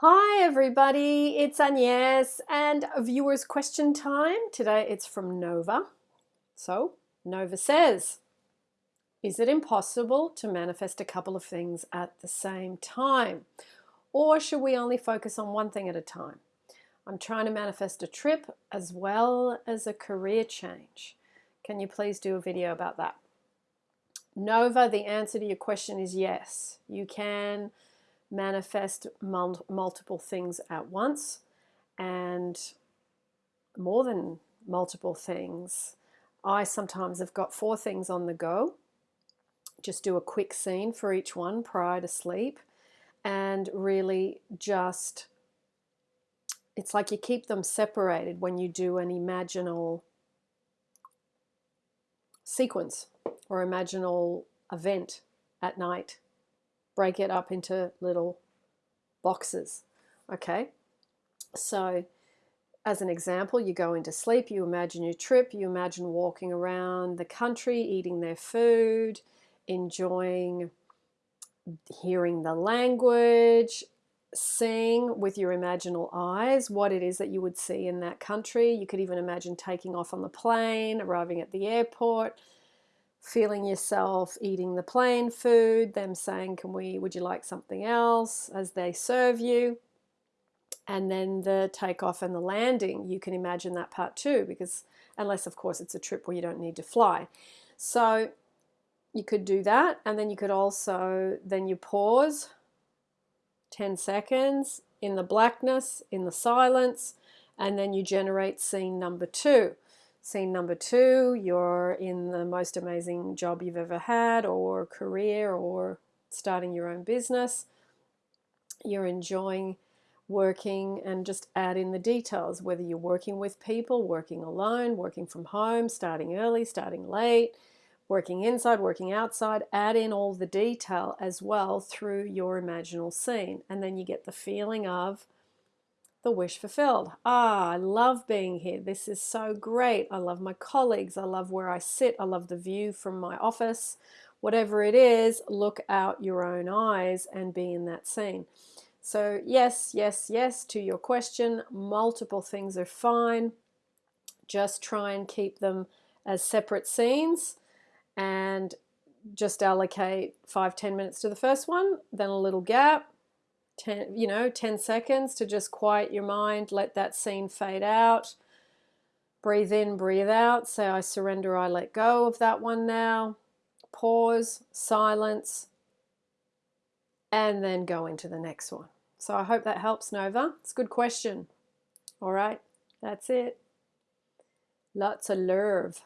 Hi everybody, it's Agnes and viewers question time. Today it's from Nova. So Nova says, is it impossible to manifest a couple of things at the same time? Or should we only focus on one thing at a time? I'm trying to manifest a trip as well as a career change. Can you please do a video about that? Nova, the answer to your question is yes. You can manifest mul multiple things at once and more than multiple things. I sometimes have got four things on the go. Just do a quick scene for each one prior to sleep and really just it's like you keep them separated when you do an imaginal sequence or imaginal event at night break it up into little boxes. Okay, so as an example, you go into sleep, you imagine your trip, you imagine walking around the country, eating their food, enjoying hearing the language, seeing with your imaginal eyes what it is that you would see in that country. You could even imagine taking off on the plane, arriving at the airport, feeling yourself eating the plane food, them saying, can we, would you like something else as they serve you? And then the takeoff and the landing, you can imagine that part too, because unless of course it's a trip where you don't need to fly. So you could do that. And then you could also, then you pause 10 seconds in the blackness, in the silence, and then you generate scene number two. Scene number two, you're in the most amazing job you've ever had or career or starting your own business. You're enjoying working and just add in the details, whether you're working with people, working alone, working from home, starting early, starting late, working inside, working outside, add in all the detail as well through your imaginal scene. And then you get the feeling of the wish fulfilled. Ah, I love being here. This is so great. I love my colleagues. I love where I sit. I love the view from my office. Whatever it is, look out your own eyes and be in that scene. So yes, yes, yes to your question. Multiple things are fine. Just try and keep them as separate scenes and just allocate five, ten minutes to the first one, then a little gap, 10, you know, 10 seconds to just quiet your mind, let that scene fade out. Breathe in, breathe out. Say, I surrender, I let go of that one now. Pause, silence, and then go into the next one. So I hope that helps, Nova. It's a good question. All right, that's it. Lots of love.